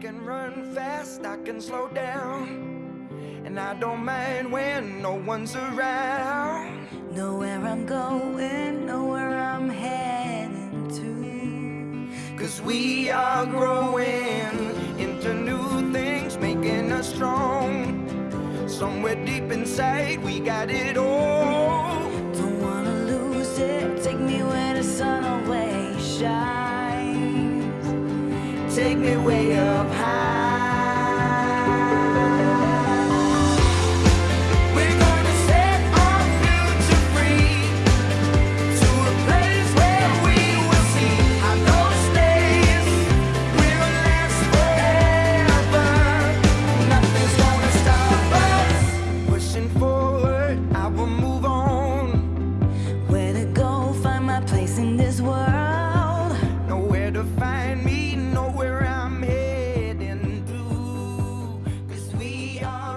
can run fast, I can slow down. And I don't mind when no one's around. Know where I'm going, know where I'm heading to. Cause we are growing into new things, making us strong. Somewhere deep inside, we got it all. Don't wanna lose it. Take me where the sun always shines. Take me way up high. young.